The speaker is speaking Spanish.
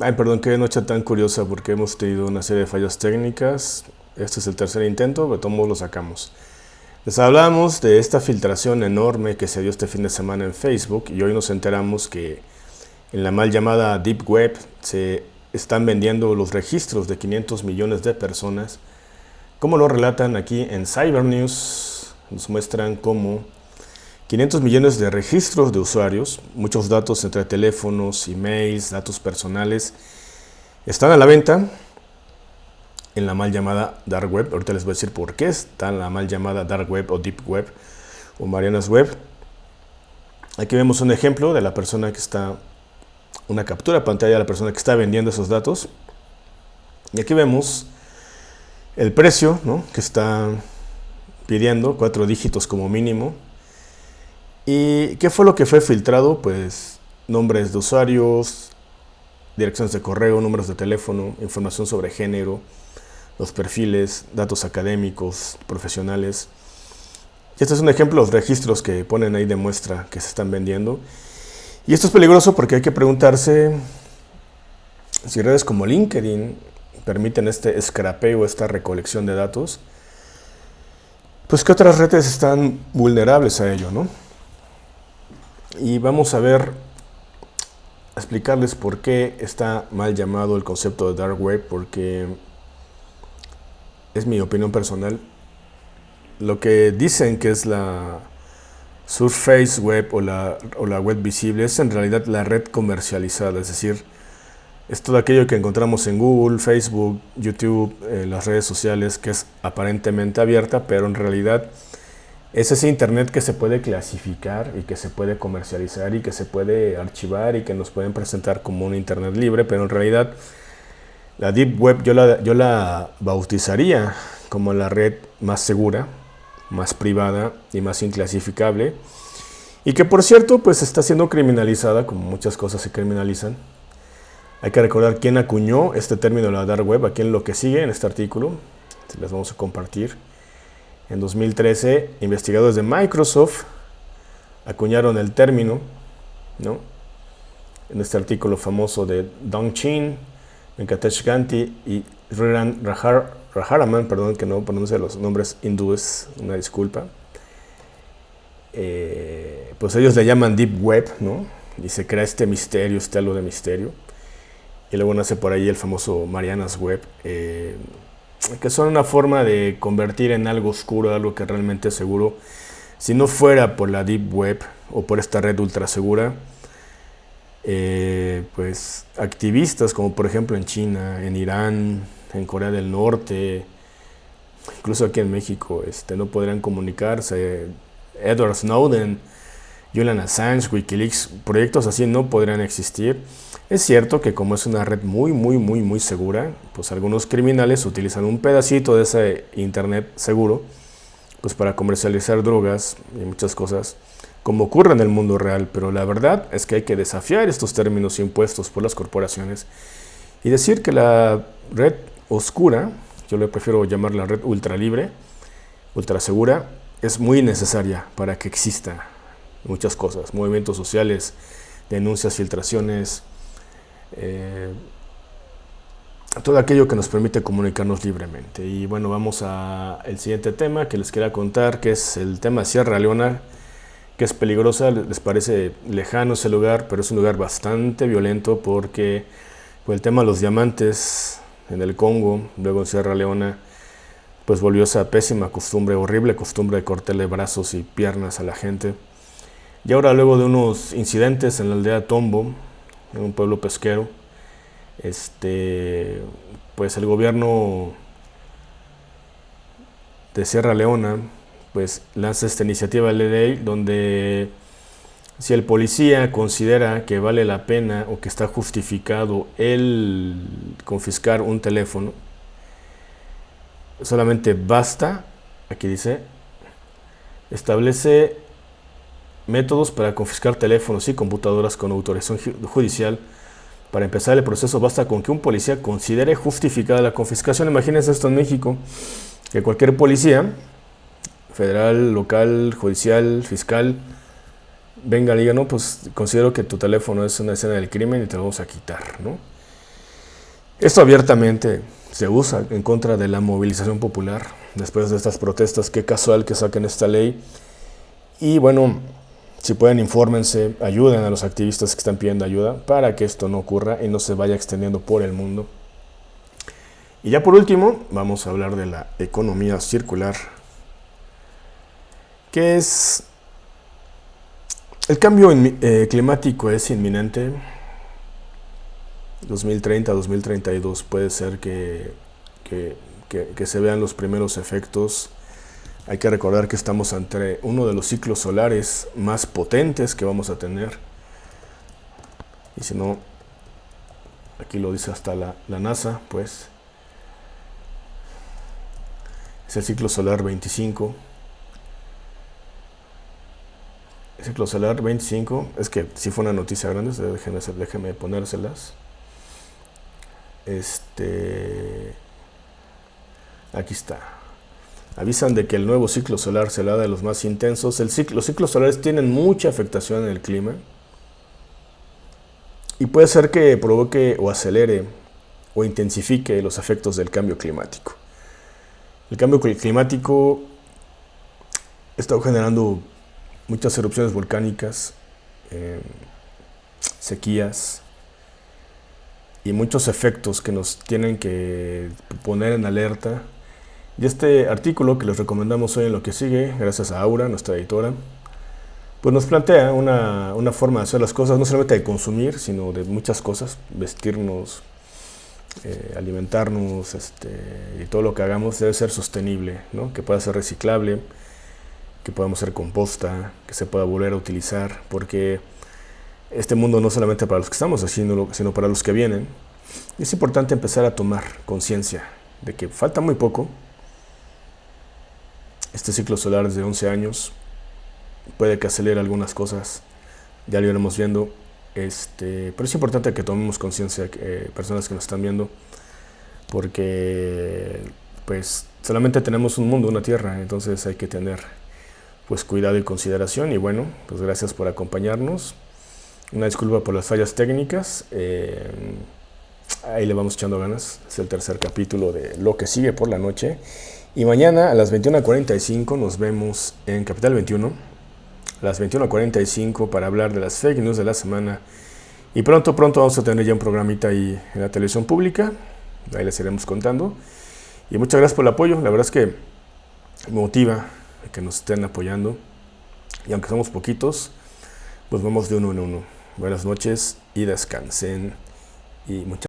Ay, perdón, qué noche tan curiosa porque hemos tenido una serie de fallas técnicas. Este es el tercer intento, pero todos lo sacamos. Les hablamos de esta filtración enorme que se dio este fin de semana en Facebook y hoy nos enteramos que en la mal llamada Deep Web se están vendiendo los registros de 500 millones de personas. Como lo relatan aquí en Cyber News, nos muestran cómo 500 millones de registros de usuarios, muchos datos entre teléfonos, emails, datos personales, están a la venta en la mal llamada Dark Web. Ahorita les voy a decir por qué está en la mal llamada Dark Web o Deep Web o Marianas Web. Aquí vemos un ejemplo de la persona que está, una captura de pantalla de la persona que está vendiendo esos datos. Y aquí vemos el precio que está pidiendo, cuatro dígitos como mínimo. ¿Y qué fue lo que fue filtrado? Pues nombres de usuarios, direcciones de correo, números de teléfono, información sobre género, los perfiles, datos académicos, profesionales. este es un ejemplo de los registros que ponen ahí de muestra que se están vendiendo. Y esto es peligroso porque hay que preguntarse si redes como LinkedIn permiten este escrapeo, esta recolección de datos, pues que otras redes están vulnerables a ello, ¿no? Y vamos a ver, a explicarles por qué está mal llamado el concepto de Dark Web, porque es mi opinión personal. Lo que dicen que es la Surface Web o la, o la web visible es en realidad la red comercializada, es decir, es todo aquello que encontramos en Google, Facebook, YouTube, en las redes sociales, que es aparentemente abierta, pero en realidad es ese Internet que se puede clasificar y que se puede comercializar y que se puede archivar y que nos pueden presentar como un Internet libre, pero en realidad la Deep Web yo la, yo la bautizaría como la red más segura, más privada y más inclasificable y que por cierto pues está siendo criminalizada como muchas cosas se criminalizan. Hay que recordar quién acuñó este término de la Dark Web, aquí en lo que sigue en este artículo, les vamos a compartir. En 2013, investigadores de Microsoft acuñaron el término, ¿no? en este artículo famoso de Dong Chin, Venkatesh Ganti y Riran Raharaman, perdón que no pronuncie los nombres hindúes, una disculpa. Eh, pues ellos le llaman Deep Web, ¿no? Y se crea este misterio, este halo de misterio. Y luego nace por ahí el famoso Marianas Web. Eh, que son una forma de convertir en algo oscuro, algo que realmente es seguro. Si no fuera por la Deep Web o por esta red ultra segura, eh, pues activistas como por ejemplo en China, en Irán, en Corea del Norte, incluso aquí en México, este, no podrían comunicarse. Edward Snowden, Julian Assange, Wikileaks, proyectos así no podrían existir. Es cierto que como es una red muy, muy, muy, muy segura, pues algunos criminales utilizan un pedacito de ese internet seguro pues para comercializar drogas y muchas cosas, como ocurre en el mundo real, pero la verdad es que hay que desafiar estos términos impuestos por las corporaciones y decir que la red oscura, yo le prefiero llamar la red ultra libre, ultra segura, es muy necesaria para que exista muchas cosas, movimientos sociales, denuncias, filtraciones, eh, todo aquello que nos permite comunicarnos libremente. Y bueno, vamos al siguiente tema que les quería contar, que es el tema de Sierra Leona, que es peligrosa, les parece lejano ese lugar, pero es un lugar bastante violento porque el tema de los diamantes en el Congo, luego en Sierra Leona, pues volvió esa pésima costumbre, horrible costumbre de cortarle brazos y piernas a la gente. Y ahora luego de unos incidentes en la aldea Tombo, en un pueblo pesquero. Este, pues el gobierno de Sierra Leona pues lanza esta iniciativa de ley donde si el policía considera que vale la pena o que está justificado el confiscar un teléfono, solamente basta, aquí dice, establece métodos para confiscar teléfonos y computadoras con autorización judicial. Para empezar el proceso basta con que un policía considere justificada la confiscación. Imagínense esto en México, que cualquier policía, federal, local, judicial, fiscal, venga y diga, no, pues considero que tu teléfono es una escena del crimen y te lo vamos a quitar, ¿no? Esto abiertamente se usa en contra de la movilización popular después de estas protestas. Qué casual que saquen esta ley. Y bueno, si pueden, infórmense, ayuden a los activistas que están pidiendo ayuda para que esto no ocurra y no se vaya extendiendo por el mundo. Y ya por último, vamos a hablar de la economía circular, que es... El cambio eh, climático es inminente. 2030, 2032 puede ser que, que se vean los primeros efectos hay que recordar que estamos ante uno de los ciclos solares más potentes que vamos a tener. Y si no, aquí lo dice hasta la, NASA, pues. Es el ciclo solar 25. El ciclo solar 25, es que si fue una noticia grande, déjenme, déjenme ponérselas. Este, aquí está avisan de que el nuevo ciclo solar será de los más intensos. El ciclo, los ciclos solares tienen mucha afectación en el clima y puede ser que provoque o acelere o intensifique los efectos del cambio climático. El cambio climático está generando muchas erupciones volcánicas, eh, sequías y muchos efectos que nos tienen que poner en alerta y este artículo que les recomendamos hoy en lo que sigue, gracias a Aura, nuestra editora, pues nos plantea una, una, forma de hacer las cosas, no solamente de consumir, sino de muchas cosas, vestirnos, eh, alimentarnos este, y todo lo que hagamos debe ser sostenible, ¿no? que pueda ser reciclable, que podamos hacer composta, que se pueda volver a utilizar, porque este mundo no solamente para los que estamos haciendo, sino para los que vienen. Es importante empezar a tomar conciencia de que falta muy poco, este ciclo solar es de 11 años, puede que acelere algunas cosas, ya lo iremos viendo, este, pero es importante que tomemos conciencia, eh, personas que nos están viendo, porque pues solamente tenemos un mundo, una tierra, entonces hay que tener pues cuidado y consideración. Y bueno, pues gracias por acompañarnos, una disculpa por las fallas técnicas, eh, ahí le vamos echando ganas, es el tercer capítulo de lo que sigue por la noche y mañana a las 21.45 nos vemos en Capital 21, a las 21.45 para hablar de las fake news de la semana. Y pronto, pronto vamos a tener ya un programita ahí en la televisión pública, ahí les iremos contando. Y muchas gracias por el apoyo, la verdad es que motiva que nos estén apoyando. Y aunque somos poquitos, pues vamos de uno en uno. Buenas noches y descansen. Y muchas